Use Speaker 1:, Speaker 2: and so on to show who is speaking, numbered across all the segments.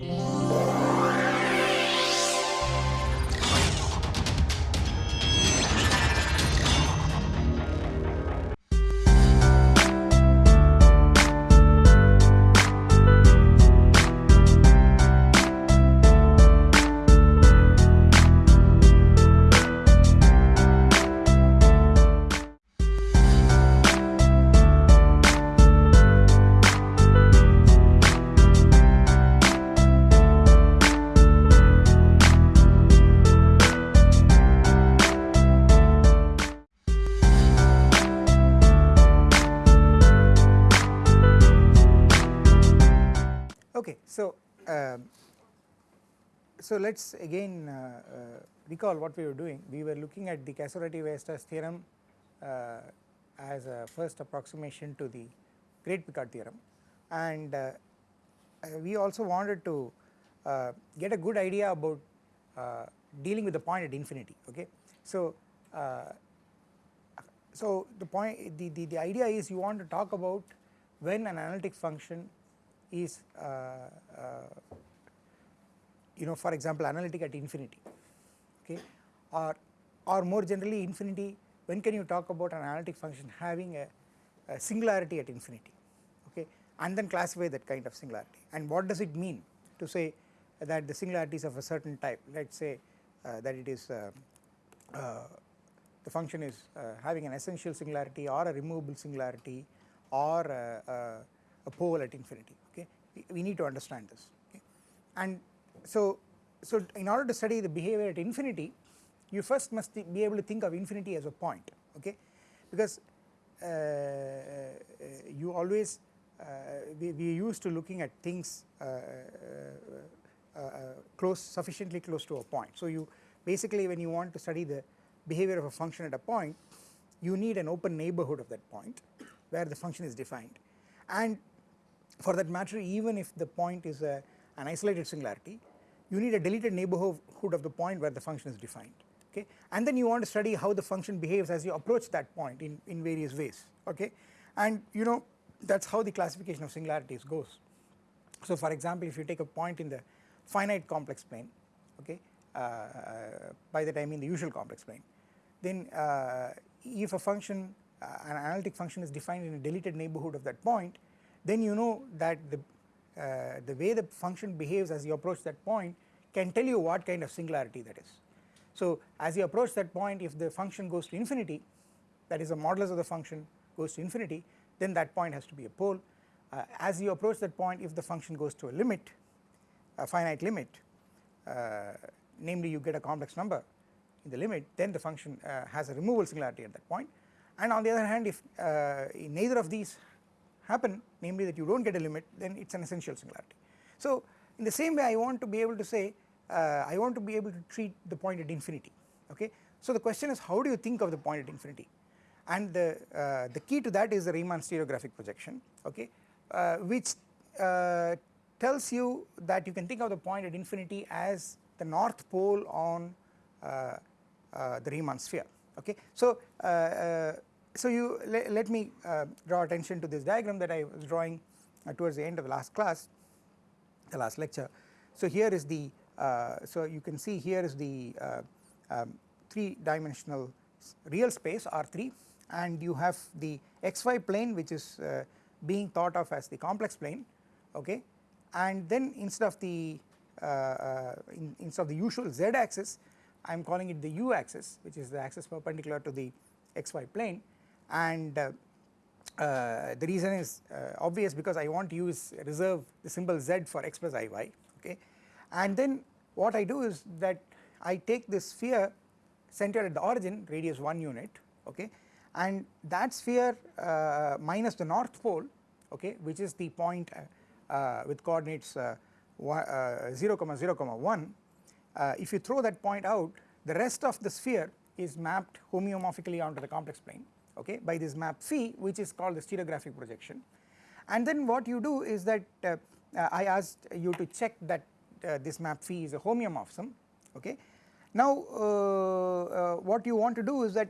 Speaker 1: Yeah. So let us again uh, uh, recall what we were doing. We were looking at the Casorati-Weierstrass theorem uh, as a first approximation to the Great Picard theorem and uh, uh, we also wanted to uh, get a good idea about dealing with the point at infinity okay. So, so the point the, the, the idea is you want to talk about when an analytic function is you know for example analytic at infinity okay? Or or more generally infinity when can you talk about an analytic function having a, a singularity at infinity okay? And then classify that kind of singularity. And what does it mean to say that the singularity is of a certain type let us say uh, that it is uh, uh, the function is uh, having an essential singularity or a removable singularity or a, a pole at infinity okay? We need to understand this okay? And so so in order to study the behavior at infinity you first must be able to think of infinity as a point okay? Because uh, you always uh, we, we are used to looking at things uh, uh, uh, close sufficiently close to a point. So you basically when you want to study the behavior of a function at a point you need an open neighborhood of that point where the function is defined. And for that matter even if the point is a, an isolated singularity you need a deleted neighborhood of the point where the function is defined okay and then you want to study how the function behaves as you approach that point in, in various ways okay and you know that is how the classification of singularities goes. So for example if you take a point in the finite complex plane okay uh, by that I mean the usual complex plane then uh, if a function uh, an analytic function is defined in a deleted neighborhood of that point then you know that the, uh, the way the function behaves as you approach that point can tell you what kind of singularity that is. So as you approach that point if the function goes to infinity that is the modulus of the function goes to infinity then that point has to be a pole. Uh, as you approach that point if the function goes to a limit a finite limit uh, namely you get a complex number in the limit then the function uh, has a removable singularity at that point and on the other hand if uh, neither of these happen namely that you do not get a limit then it is an essential singularity. So in the same way I want to be able to say uh, I want to be able to treat the point at infinity okay. So the question is how do you think of the point at infinity and the, uh, the key to that is the Riemann stereographic projection okay uh, which uh, tells you that you can think of the point at infinity as the north pole on uh, uh, the Riemann sphere okay. So so you le let me uh, draw attention to this diagram that I was drawing uh, towards the end of the last class the last lecture. So here is the uh, so you can see here is the uh, um, 3 dimensional real space R3 and you have the xy plane which is uh, being thought of as the complex plane okay and then instead of the uh, in, instead of the usual z axis I am calling it the u axis which is the axis perpendicular to the xy plane and uh, uh, the reason is uh, obvious because I want to use reserve the symbol z for x plus iy okay? And then what I do is that I take this sphere centered at the origin radius 1 unit okay? And that sphere uh, minus the north pole okay? Which is the point uh, uh, with coordinates 0 comma 0 comma 1 if you throw that point out the rest of the sphere is mapped homeomorphically onto the complex plane okay by this map phi which is called the stereographic projection. And then what you do is that uh, uh, I asked you to check that uh, this map phi is a homeomorphism okay. Now uh, what you want to do is that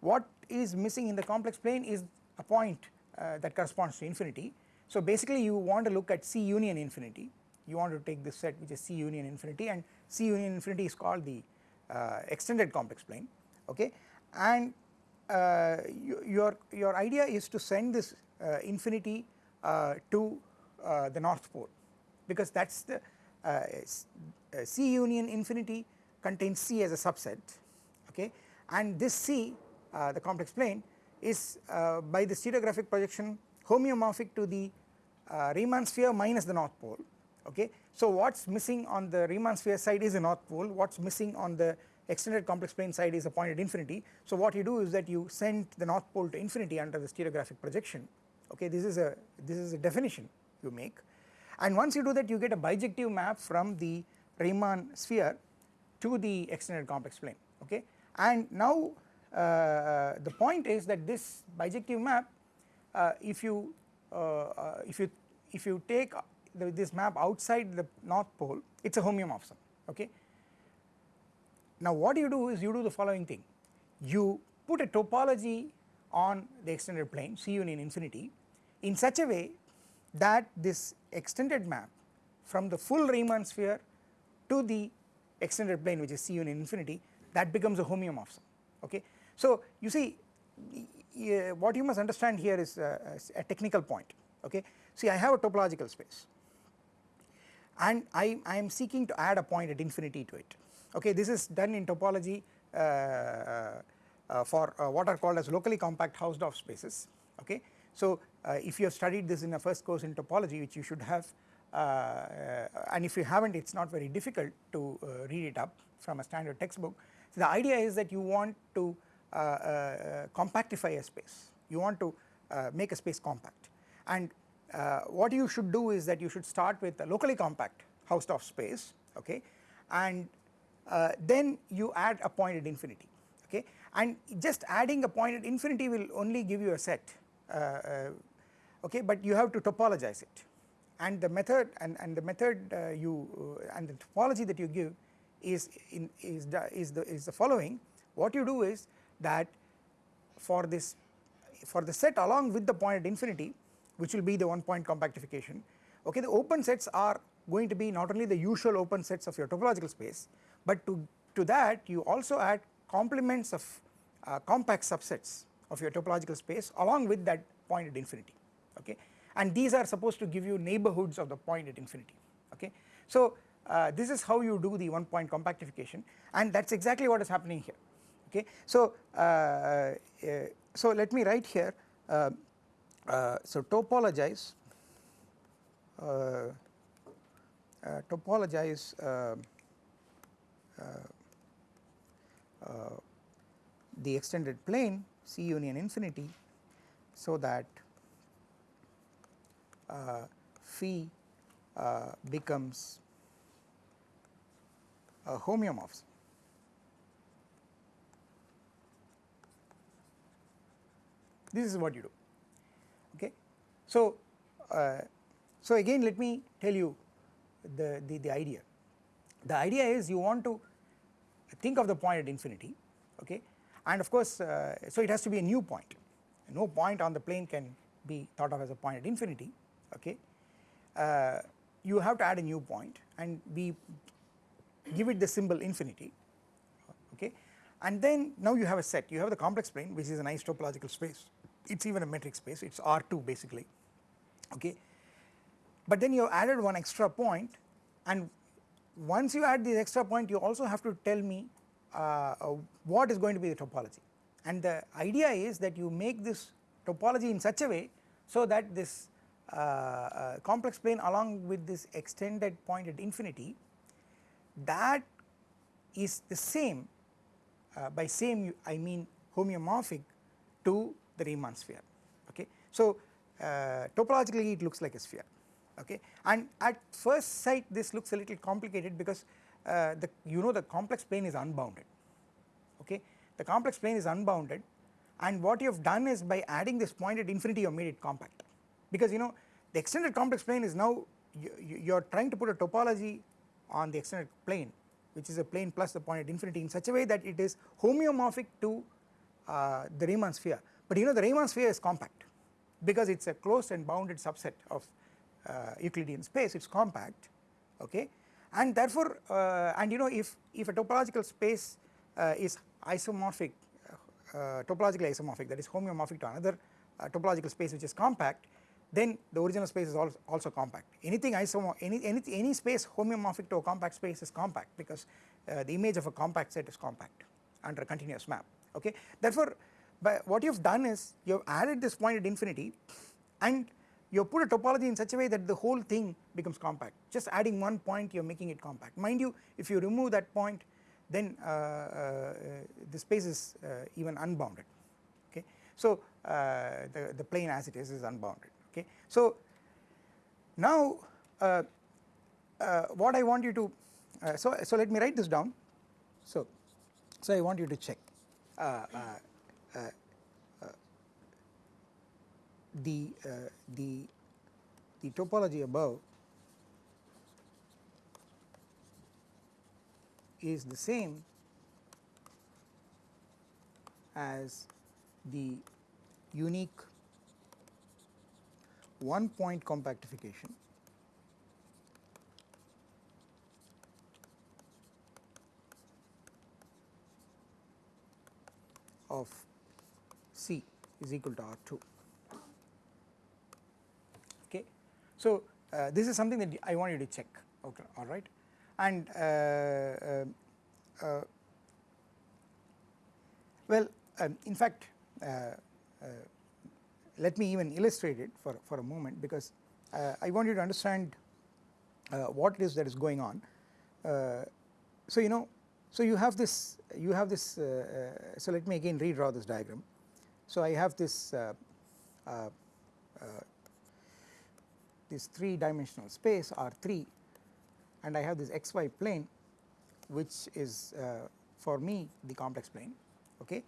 Speaker 1: what is missing in the complex plane is a point that corresponds to infinity. So basically you want to look at C union infinity. You want to take this set which is C union infinity and C union infinity is called the uh, extended complex plane okay. And you, your your idea is to send this uh, infinity uh, to uh, the north pole. Because that is the C union infinity contains C as a subset okay? And this C the complex plane is by the stereographic projection homeomorphic to the Riemann sphere minus the north pole okay. So what is missing on the Riemann sphere side is the north pole. What is missing on the extended complex plane side is a point at infinity. So what you do is that you send the north pole to infinity under the stereographic projection. Okay this is a this is a definition you make. And once you do that you get a bijective map from the Riemann sphere to the extended complex plane. Okay? And now uh, the point is that this bijective map uh, if you uh, uh if you if you take the, this map outside the north pole it is a homeomorphism okay. Now what you do is you do the following thing you put a topology on the extended plane C union infinity in such a way that this extended map from the full Riemann sphere to the extended plane which is C union infinity that becomes a homeomorphism okay. So you see uh, what you must understand here is uh, a, a technical point okay. See I have a topological space and I, I am seeking to add a point at infinity to it okay this is done in topology uh, uh, for uh, what are called as locally compact Hausdorff spaces okay. So uh, if you have studied this in a first course in topology which you should have uh, uh, and if you haven't it is not very difficult to read it up from a standard textbook. So the idea is that you want to compactify a space you want to make a space compact and what you should do is that you should start with a locally compact Hausdorff space okay and uh, then you add a point at infinity okay? And just adding a point at infinity will only give you a set uh, uh, okay? But you have to topologize it. And the method and, and the method uh, you and the topology that you give is in is the, is the is the following. What you do is that for this for the set along with the point at infinity which will be the one point compactification okay? The open sets are going to be not only the usual open sets of your topological space but to to that you also add complements of uh, compact subsets of your topological space along with that point at infinity okay and these are supposed to give you neighborhoods of the point at infinity okay. So uh, this is how you do the one point compactification and that is exactly what is happening here okay. So uh, uh, so let me write here uh, uh, so topologize topologize the extended plane C union infinity so that uh, phi uh, becomes a homeomorphism. This is what you do okay. So, uh, so again let me tell you the, the, the idea. The idea is you want to think of the point at infinity okay? And of course uh, so it has to be a new point. No point on the plane can be thought of as a point at infinity okay? Uh, you have to add a new point and we give it the symbol infinity okay? And then now you have a set. You have the complex plane which is a nice topological space. It is even a metric space. It is R2 basically okay? But then you have added one extra point and once you add this extra point you also have to tell me uh, uh, what is going to be the topology. And the idea is that you make this topology in such a way so that this uh, uh, complex plane along with this extended point at infinity that is the same uh, by same I mean homeomorphic to the Riemann sphere. Okay. So uh, topologically it looks like a sphere okay? And at first sight this looks a little complicated because uh, the you know the complex plane is unbounded okay? The complex plane is unbounded and what you have done is by adding this point at infinity you have made it compact. Because you know the extended complex plane is now you, you are trying to put a topology on the extended plane which is a plane plus the point at infinity in such a way that it is homeomorphic to uh, the Riemann sphere. But you know the Riemann sphere is compact because it is a closed and bounded subset of uh, Euclidean space it is compact okay? And therefore uh, and you know if if a topological space uh, is isomorphic uh, topologically isomorphic that is homeomorphic to another topological space which is compact then the original space is also, also compact. Anything isomo any, any any space homeomorphic to a compact space is compact because the image of a compact set is compact under a continuous map okay? Therefore but what you have done is you have added this point at infinity and you put a topology in such a way that the whole thing becomes compact. Just adding one point you are making it compact. Mind you if you remove that point then uh, uh, the space is uh, even unbounded. Okay? So uh, the, the plane as it is is unbounded. Okay? So now uh, what I want you to so so let me write this down. So so I want you to check the uh, the the topology above is the same as the unique one point compactification of C is equal to R2. So uh, this is something that I want you to check okay alright and uh, uh, uh well um, in fact uh, uh, let me even illustrate it for, for a moment because I want you to understand what it is that is going on. so you know so you have this you have this so let me again redraw this diagram. So I have this this 3 dimensional space R3 and I have this xy plane which is uh, for me the complex plane okay?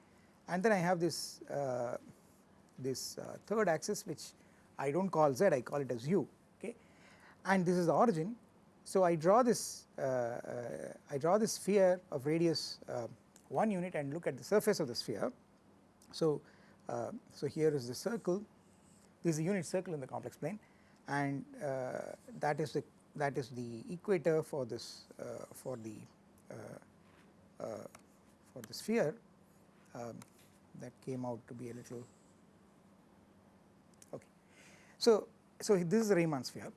Speaker 1: And then I have this uh, this uh, third axis which I do not call z I call it as u okay? And this is the origin. So I draw this uh, uh, I draw this sphere of radius uh, 1 unit and look at the surface of the sphere. So so here is the circle. This is a unit circle in the complex plane and uh, that is the that is the equator for this uh, for the uh, for the sphere um, that came out to be a little okay. So, so this is a Riemann sphere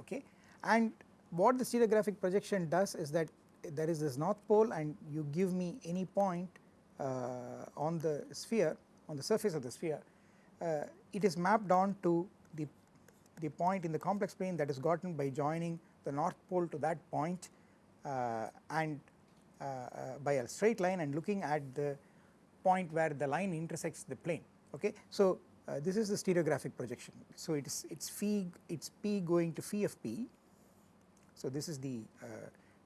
Speaker 1: okay and what the stereographic projection does is that there is this north pole and you give me any point uh, on the sphere on the surface of the sphere uh, it is mapped on to the point in the complex plane that is gotten by joining the north pole to that point uh, and uh, uh, by a straight line and looking at the point where the line intersects the plane okay. So this is the stereographic projection so it is it's phi it's p going to phi of p so this is the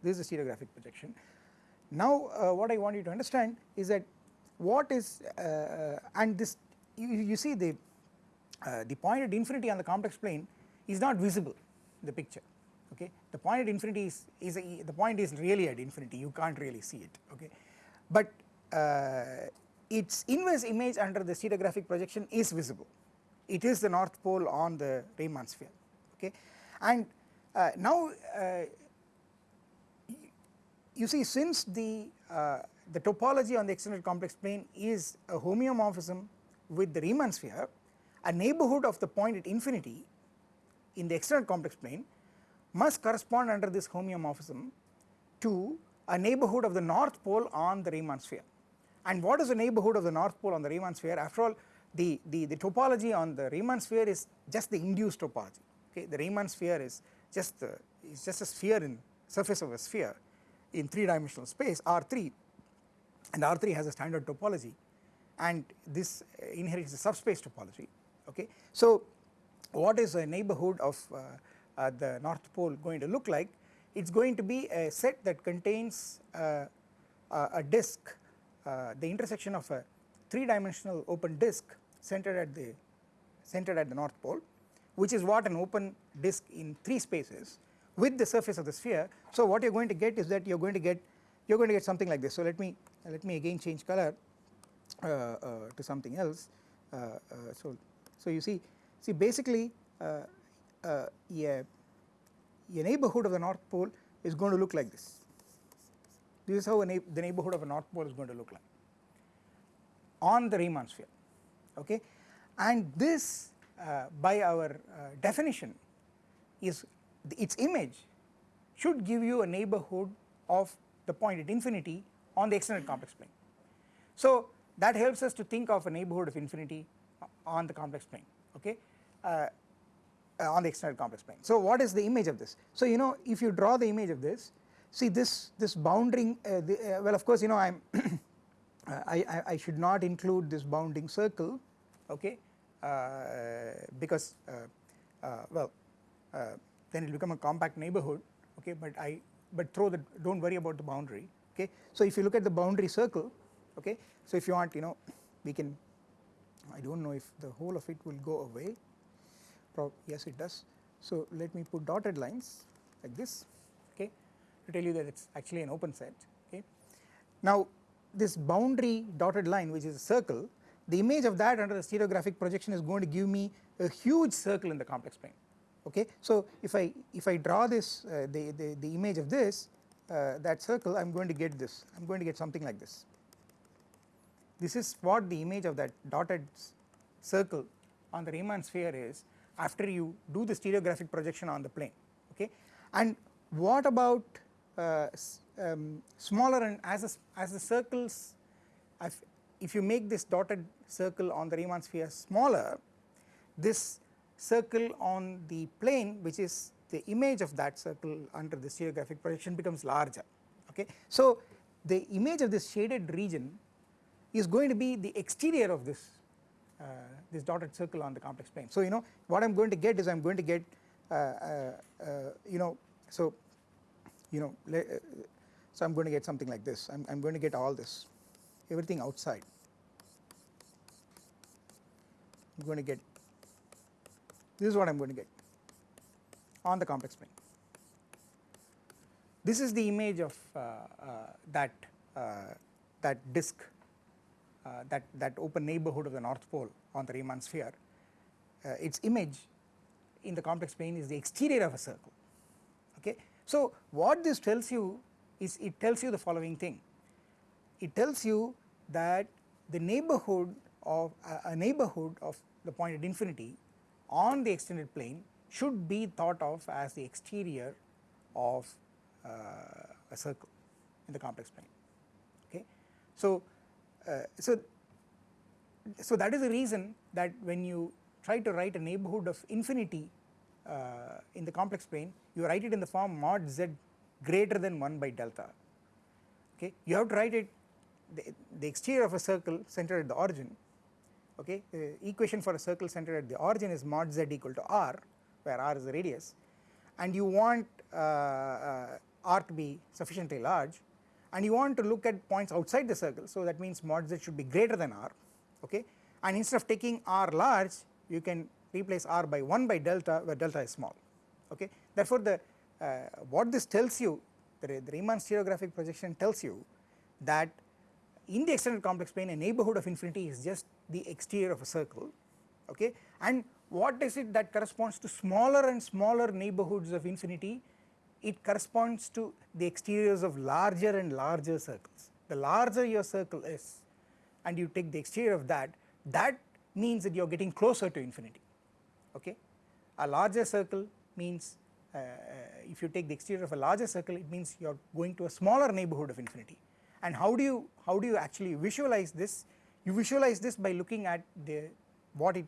Speaker 1: this is the stereographic projection. Now what I want you to understand is that what is and this you, you see the uh, the point at infinity on the complex plane is not visible in the picture okay? The point at infinity is, is a, the point is really at infinity. You can't really see it okay? But uh, its inverse image under the stereographic projection is visible. It is the north pole on the Riemann sphere okay? And uh, now uh, you see since the uh, the topology on the extended complex plane is a homeomorphism with the Riemann sphere a neighbourhood of the point at infinity in the external complex plane must correspond under this homeomorphism to a neighbourhood of the north pole on the Riemann sphere. And what is the neighbourhood of the north pole on the Riemann sphere? After all the, the, the topology on the Riemann sphere is just the induced topology okay? The Riemann sphere is just the is just a sphere in surface of a sphere in 3 dimensional space R3 and R3 has a standard topology. And this uh, inherits the subspace topology okay. So what is a neighbourhood of uh, uh, the north pole going to look like it is going to be a set that contains uh, a disk the intersection of a 3 dimensional open disk centered at the centered at the north pole which is what an open disk in 3 spaces with the surface of the sphere. So what you are going to get is that you are going to get you are going to get something like this. So let me let me again change color uh, uh, to something else. Uh, so so you see, see basically uh, uh, a, a neighborhood of the north pole is going to look like this. This is how na the neighborhood of a north pole is going to look like on the Riemann sphere okay and this uh, by our uh, definition is its image should give you a neighborhood of the point at infinity on the extended complex plane. So that helps us to think of a neighborhood of infinity on the complex plane okay uh, uh, on the extended complex plane. So what is the image of this? So you know if you draw the image of this see this this bounding uh, the, uh, well of course you know I am I, I, I, should not include this bounding circle okay uh, because uh, well then it will become a compact neighborhood okay but I but throw the don't worry about the boundary okay. So if you look at the boundary circle okay so if you want you know we can I do not know if the whole of it will go away Pro yes it does. So let me put dotted lines like this okay to tell you that it is actually an open set okay. Now this boundary dotted line which is a circle the image of that under the stereographic projection is going to give me a huge circle in the complex plane okay. So if I if I draw this uh, the, the, the image of this uh, that circle I am going to get this I am going to get something like this. This is what the image of that dotted circle on the Riemann sphere is after you do the stereographic projection on the plane okay and what about uh, um, smaller and as a, as the circles if, if you make this dotted circle on the Riemann sphere smaller this circle on the plane which is the image of that circle under the stereographic projection becomes larger okay. So the image of this shaded region is going to be the exterior of this uh, this dotted circle on the complex plane. So you know what I am going to get is I am going to get uh, uh, uh you know so you know uh, so I am going to get something like this I am going to get all this everything outside I am going to get this is what I am going to get on the complex plane. This is the image of uh, that that disk that that open neighborhood of the north pole on the Riemann sphere. Uh, its image in the complex plane is the exterior of a circle okay. So what this tells you is it tells you the following thing it tells you that the neighborhood of a neighborhood of the point at infinity on the extended plane should be thought of as the exterior of uh, a circle in the complex plane okay. So, uh, so, so that is the reason that when you try to write a neighborhood of infinity uh, in the complex plane you write it in the form mod z greater than 1 by delta. Okay? You have to write it the, the exterior of a circle centered at the origin. Okay? The equation for a circle centered at the origin is mod z equal to r where r is the radius. And you want uh, uh, r to be sufficiently large and you want to look at points outside the circle. So that means mod z should be greater than r okay? And instead of taking r large you can replace r by 1 by delta where delta is small okay? Therefore the uh, what this tells you the, the Riemann stereographic projection tells you that in the extended complex plane a neighborhood of infinity is just the exterior of a circle okay? And what is it that corresponds to smaller and smaller neighborhoods of infinity it corresponds to the exteriors of larger and larger circles. The larger your circle is and you take the exterior of that that means that you are getting closer to infinity okay? A larger circle means uh, uh if you take the exterior of a larger circle it means you are going to a smaller neighborhood of infinity. And how do you how do you actually visualize this? You visualize this by looking at the what it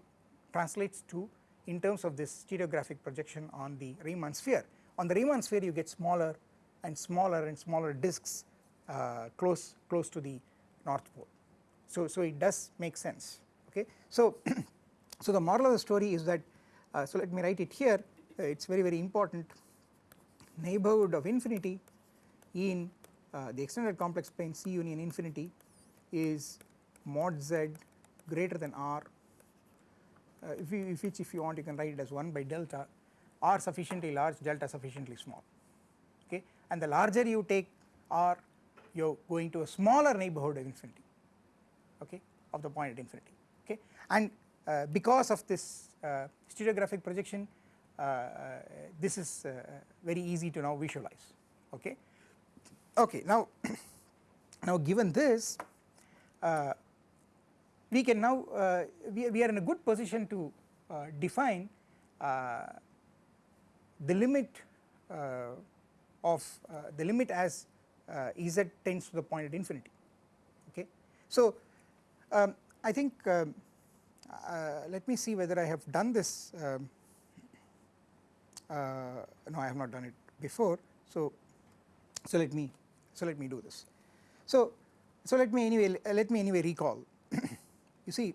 Speaker 1: translates to in terms of this stereographic projection on the Riemann sphere on the Riemann sphere you get smaller and smaller and smaller disks uh, close close to the north pole. So so it does make sense okay? So so the moral of the story is that uh, so let me write it here. Uh, it is very very important. Neighborhood of infinity in uh, the extended complex plane C union infinity is mod z greater than r. Uh, if you if if you want you can write it as 1 by delta r sufficiently large delta sufficiently small. Okay? And the larger you take r you are going to a smaller neighborhood of infinity. Okay? Of the point at infinity. Okay? And uh, because of this uh, stereographic projection this is very easy to now visualize. Okay. Okay now now given this uh, we can now uh, we, we, are in a good position to uh, define the limit of the limit as Ez tends to the point at infinity okay. So um, I think um, let me see whether I have done this um, no I have not done it before so so let me so let me do this. So so let me anyway let me anyway recall you see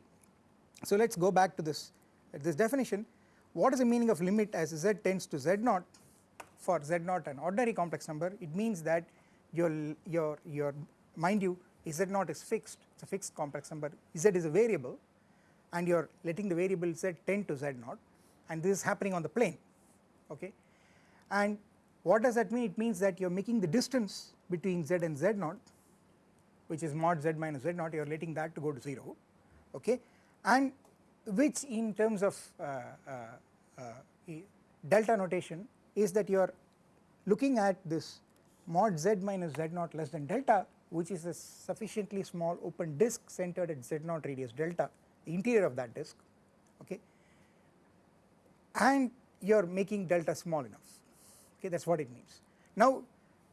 Speaker 1: so let us go back to this this definition what is the meaning of limit as z tends to z naught for z naught an ordinary complex number? It means that your your your mind you z naught is fixed. It is a fixed complex number. Z is a variable and you are letting the variable z tend to z naught and this is happening on the plane okay? And what does that mean? It means that you are making the distance between z and z naught which is mod z minus z naught. You are letting that to go to 0 okay? And which in terms of uh, uh, uh, delta notation is that you are looking at this mod z minus z naught less than delta which is a sufficiently small open disk centered at z naught radius delta the interior of that disk okay and you are making delta small enough okay that is what it means. Now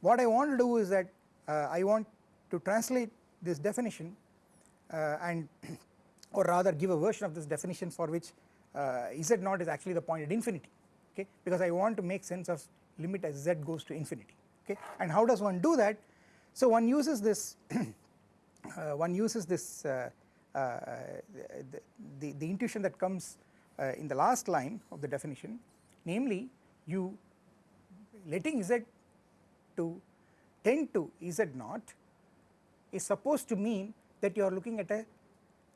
Speaker 1: what I want to do is that uh, I want to translate this definition uh, and or rather give a version of this definition for which uh, z naught is actually the point at infinity okay? Because I want to make sense of limit as z goes to infinity okay? And how does one do that? So one uses this uh, one uses this uh, the, the, the, intuition that comes in the last line of the definition namely you letting z to tend to z naught is supposed to mean that you are looking at a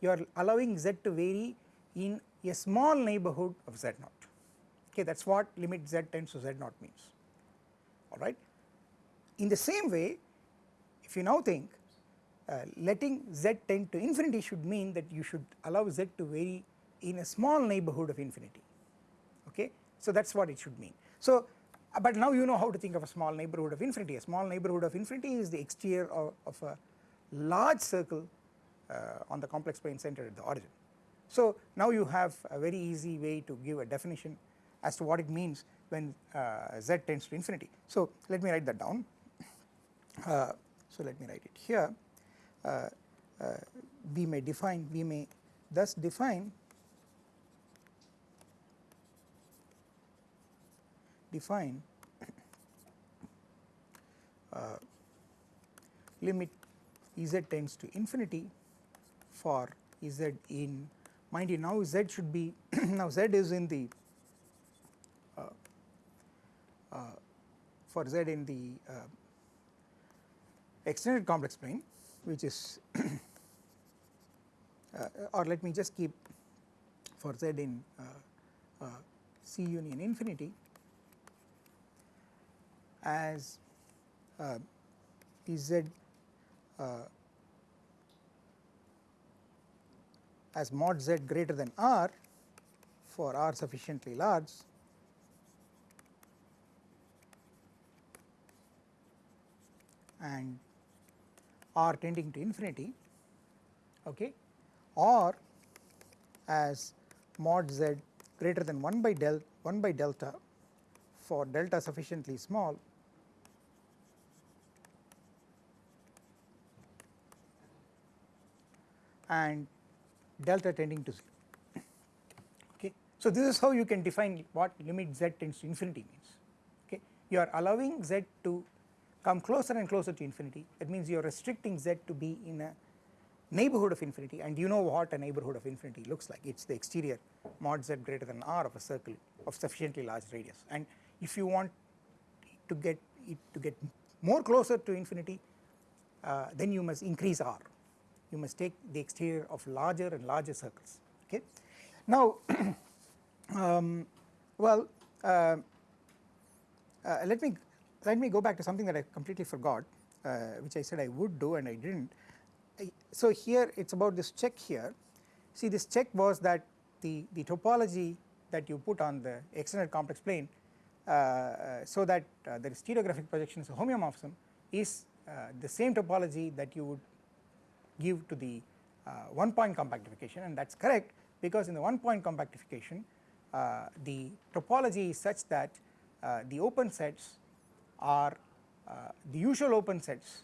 Speaker 1: you are allowing z to vary in a small neighborhood of z naught. Okay that is what limit z tends to z naught means. Alright. In the same way if you now think uh, letting z tend to infinity should mean that you should allow z to vary in a small neighborhood of infinity. Okay? So that is what it should mean. So uh, but now you know how to think of a small neighborhood of infinity. A small neighborhood of infinity is the exterior of, of a large circle on the complex plane centered at the origin. So now you have a very easy way to give a definition as to what it means when uh, z tends to infinity. So let me write that down. Uh, so let me write it here. Uh, uh, we may define, we may thus define define uh, limit z tends to infinity for z in. Mind you now z should be now z is in the uh, uh, for z in the uh, extended complex plane which is uh, or let me just keep for z in uh, uh, C union infinity as z uh, as mod z greater than r for r sufficiently large and r tending to infinity okay or as mod z greater than 1 by del 1 by delta for delta sufficiently small and delta tending to 0 okay. So this is how you can define what limit z tends to infinity means. Okay. You are allowing z to come closer and closer to infinity. That means you are restricting z to be in a neighborhood of infinity and you know what a neighborhood of infinity looks like. It is the exterior mod z greater than r of a circle of sufficiently large radius. And if you want to get it to get more closer to infinity uh, then you must increase r you must take the exterior of larger and larger circles okay. Now um, well uh, uh, let me let me go back to something that I completely forgot uh, which I said I would do and I did not. So here it is about this check here see this check was that the, the topology that you put on the extended complex plane uh, uh, so that uh, the stereographic projection is a homeomorphism is the same topology that you would give to the one point compactification and that is correct because in the one point compactification the topology is such that the open sets are the usual open sets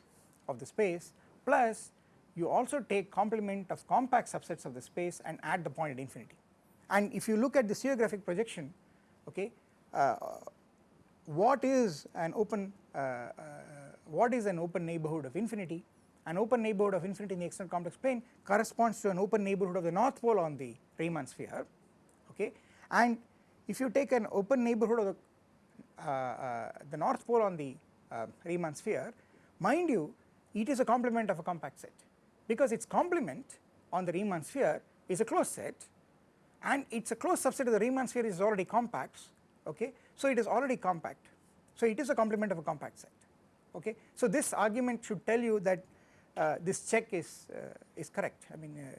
Speaker 1: of the space plus you also take complement of compact subsets of the space and add the point at infinity. And if you look at the stereographic projection okay uh, what is an open uh, uh, what is an open neighborhood of infinity an open neighborhood of infinity in the external complex plane corresponds to an open neighborhood of the north pole on the Riemann sphere okay? And if you take an open neighborhood of the, uh, uh, the north pole on the uh, Riemann sphere mind you it is a complement of a compact set. Because its complement on the Riemann sphere is a closed set and it is a closed subset of the Riemann sphere is already compact okay? So it is already compact. So it is a complement of a compact set okay? So this argument should tell you that this check is uh, is correct. I mean uh,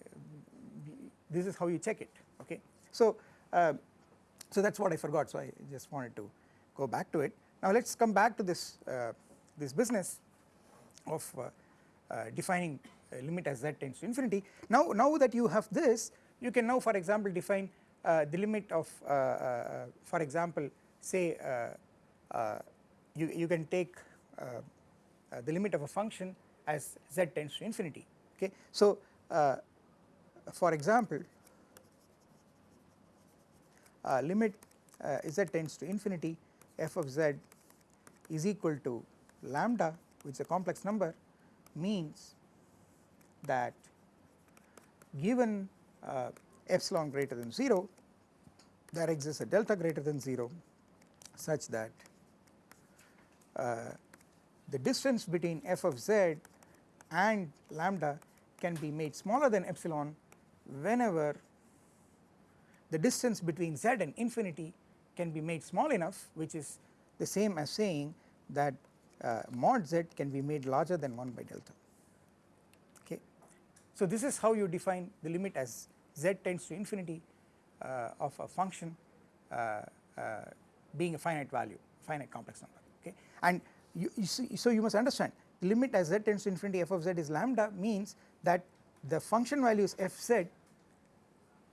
Speaker 1: this is how you check it okay? So uh, so that is what I forgot so I just wanted to go back to it. Now let us come back to this uh, this business of uh, defining limit as z tends to infinity. Now, now that you have this you can now for example define uh, the limit of uh, uh, for example say you, you can take the limit of a function as z tends to infinity okay. So for example limit z tends to infinity f of z is equal to lambda which is a complex number means that given uh, epsilon greater than 0 there exists a delta greater than 0 such that uh, the distance between f of z and lambda can be made smaller than epsilon whenever the distance between z and infinity can be made small enough which is the same as saying that uh, mod z can be made larger than 1 by delta. Okay. So this is how you define the limit as z tends to infinity uh, of a function uh, uh, being a finite value finite complex number. Okay. And you, you see, so you must understand limit as z tends to infinity f of z is lambda means that the function values f z.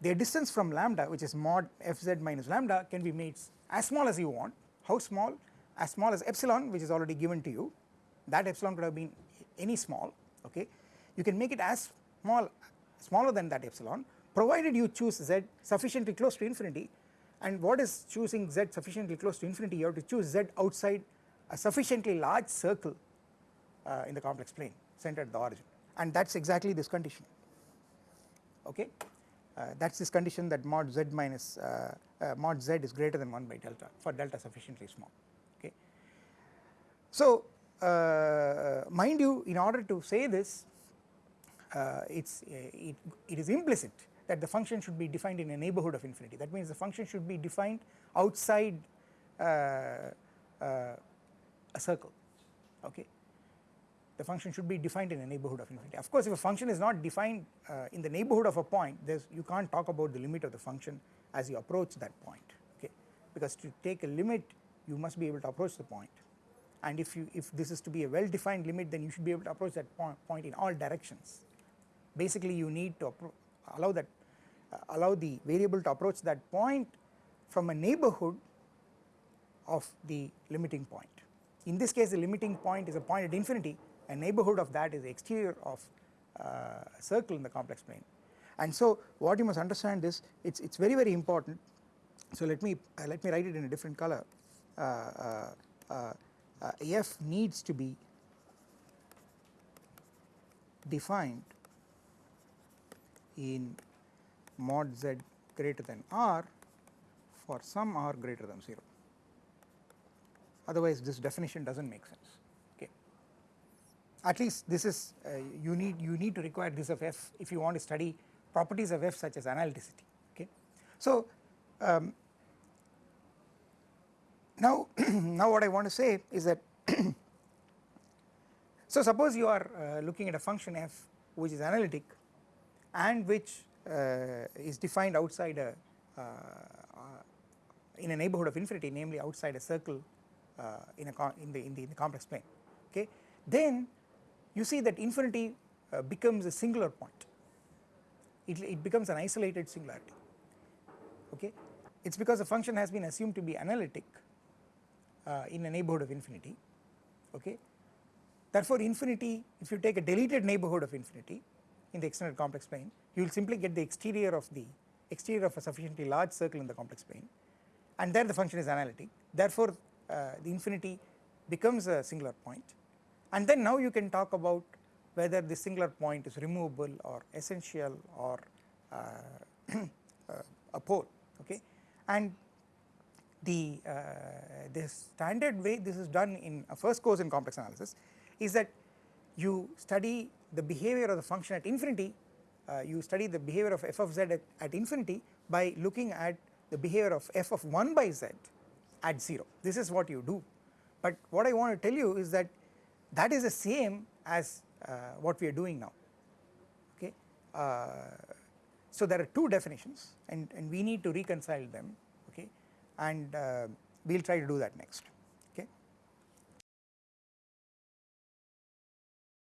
Speaker 1: Their distance from lambda which is mod f z minus lambda can be made as small as you want. How small? As small as epsilon which is already given to you. That epsilon could have been any small okay? You can make it as small smaller than that epsilon provided you choose z sufficiently close to infinity. And what is choosing z sufficiently close to infinity? You have to choose z outside a sufficiently large circle uh, in the complex plane centered at the origin. And that is exactly this condition. Okay? Uh, that is this condition that mod z minus uh, uh mod z is greater than 1 by delta for delta sufficiently small. Okay. So uh, mind you in order to say this it's it, it is implicit that the function should be defined in a neighborhood of infinity. That means the function should be defined outside uh, uh, a circle. Okay the function should be defined in a neighborhood of infinity of course if a function is not defined uh, in the neighborhood of a point you can't talk about the limit of the function as you approach that point okay because to take a limit you must be able to approach the point. point and if you if this is to be a well defined limit then you should be able to approach that point, point in all directions basically you need to allow that uh, allow the variable to approach that point from a neighborhood of the limiting point. In this case the limiting point is a point at infinity a neighborhood of that is the exterior of uh, a circle in the complex plane. And so what you must understand is it's it's very very important. So let me uh, let me write it in a different color. Uh, uh, uh, f needs to be defined in mod z greater than r for some r greater than 0 otherwise this definition does not make sense. At least this is uh, you need you need to require this of f if you want to study properties of f such as analyticity okay. So um, now now what I want to say is that so suppose you are uh, looking at a function f which is analytic and which uh, is defined outside a, uh, in a neighborhood of infinity namely outside a circle uh, in a in the, in the in the complex plane okay then you see that infinity uh, becomes a singular point. It, it becomes an isolated singularity. Okay? It is because the function has been assumed to be analytic uh, in a neighborhood of infinity. Okay? Therefore infinity if you take a deleted neighborhood of infinity in the extended complex plane you will simply get the exterior of the exterior of a sufficiently large circle in the complex plane and there the function is analytic. Therefore uh, the infinity becomes a singular point and then now you can talk about whether this singular point is removable or essential or uh, uh, a pole okay? And the uh, the standard way this is done in a first course in complex analysis is that you study the behavior of the function at infinity uh, you study the behavior of f of z at, at, infinity by looking at the behavior of f of 1 by z at 0 this is what you do. But what I want to tell you is that that is the same as uh, what we are doing now okay uh, so there are two definitions and, and we need to reconcile them okay and uh, we will try to do that next.